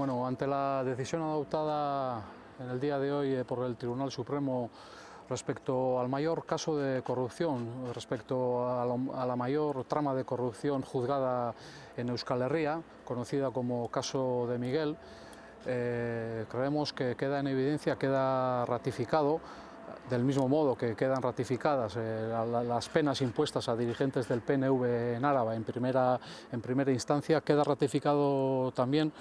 Bueno, ante la decisión adoptada en el día de hoy eh, por el Tribunal Supremo respecto al mayor caso de corrupción, respecto a, la mayor trama de corrupción juzgada en Euskal Herria, conocida como caso de Miguel, eh, creemos que queda en evidencia, queda ratificado del mismo modo que quedan ratificadas eh, las penas impuestas a dirigentes del PNV en Áraba en primera, en primera instancia, queda ratificado también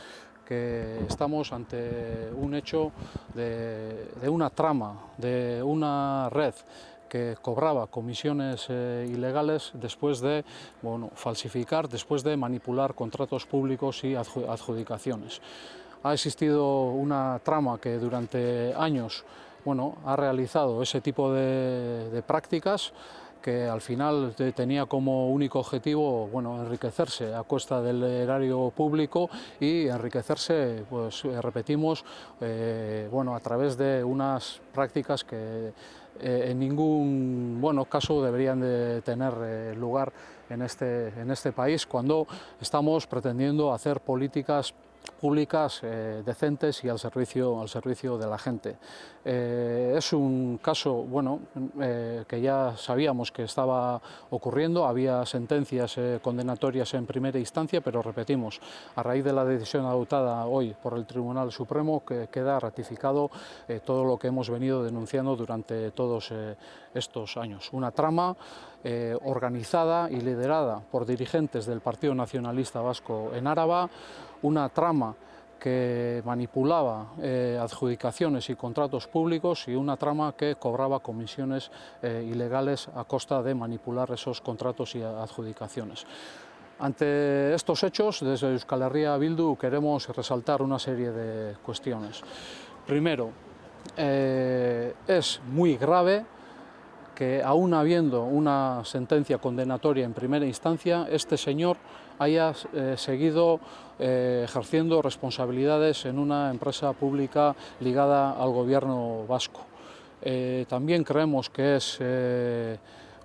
que estamos ante un hecho de, una trama, de una red que cobraba comisiones eh, ilegales después de bueno, falsificar, después de manipular contratos públicos y adjudicaciones. Ha existido una trama que durante años bueno, ha realizado ese tipo de, prácticas que al final tenía como único objetivo bueno, enriquecerse a costa del erario público y enriquecerse, pues repetimos, eh, bueno, a través de unas prácticas que eh, en ningún bueno, caso deberían de tener eh, lugar en este, en este país cuando estamos pretendiendo hacer políticas públicas eh, decentes y al servicio, al servicio de la gente. Eh, es un caso bueno, eh, que ya sabíamos que estaba ocurriendo, había sentencias condenatorias en primera instancia, pero repetimos, a raíz de la decisión adoptada hoy por el Tribunal Supremo que queda ratificado todo lo que hemos venido denunciando durante todos estos años. Una trama organizada y liderada por dirigentes del Partido Nacionalista Vasco en Áraba, una trama que manipulaba eh, adjudicaciones y contratos públicos y una trama que cobraba comisiones eh, ilegales a costa de manipular esos contratos y adjudicaciones. Ante estos hechos, desde Euskal Herria Bildu queremos resaltar una serie de cuestiones. Primero, eh, es muy grave que aún habiendo una sentencia condenatoria en primera instancia, este señor haya eh, seguido eh, ejerciendo responsabilidades en una empresa pública ligada al gobierno vasco. Eh, también creemos que es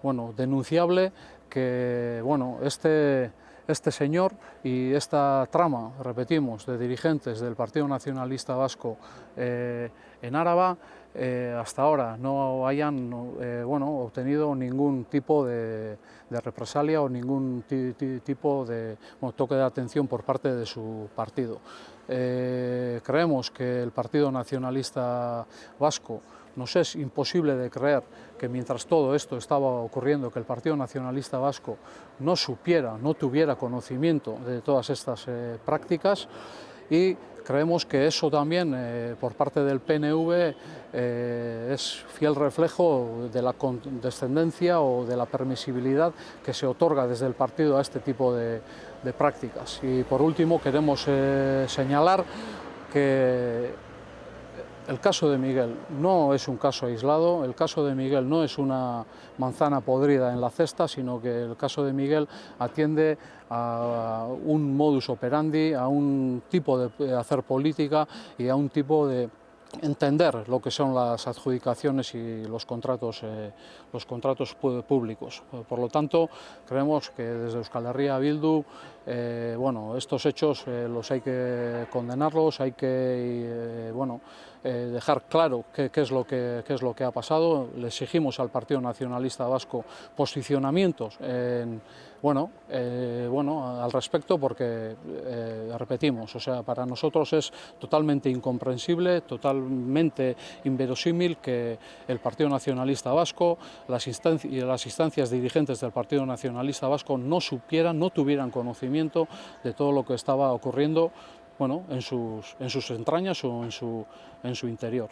bueno, denunciable que bueno, este, este señor y esta trama, repetimos, de dirigentes del Partido Nacionalista Vasco en Áraba, eh, hasta ahora no hayan eh, bueno, obtenido ningún tipo de, represalia o ningún tipo de toque de atención por parte de su partido. Eh, creemos que el Partido Nacionalista Vasco nos es imposible de creer que mientras todo esto estaba ocurriendo, que el Partido Nacionalista Vasco no supiera, no tuviera conocimiento de todas estas prácticas y creemos que eso también eh, por parte del PNV eh, es fiel reflejo de la condescendencia o de la permisibilidad que se otorga desde el partido a este tipo de, prácticas. Y por último queremos eh, señalar que el caso de Miguel no es un caso aislado, el caso de Miguel no es una manzana podrida en la cesta, sino que el caso de Miguel atiende a un modus operandi, a un tipo de hacer política y a un tipo de entender lo que son las adjudicaciones y los contratos, eh, los contratos públicos. Por lo tanto, creemos que desde Euskal Herria Bildu, eh, bueno, estos hechos eh, los hay que condenarlos, hay que bueno, dejar claro qué, es lo que, es lo que ha pasado. Le exigimos al Partido Nacionalista Vasco posicionamientos en, bueno, bueno, al respecto porque, repetimos, o sea, para nosotros es totalmente incomprensible, total totalmente inverosímil que el Partido Nacionalista Vasco las las instancias dirigentes del Partido Nacionalista Vasco no supieran, no tuvieran conocimiento de todo lo que estaba ocurriendo bueno, en, sus, en sus entrañas o en su, en su interior.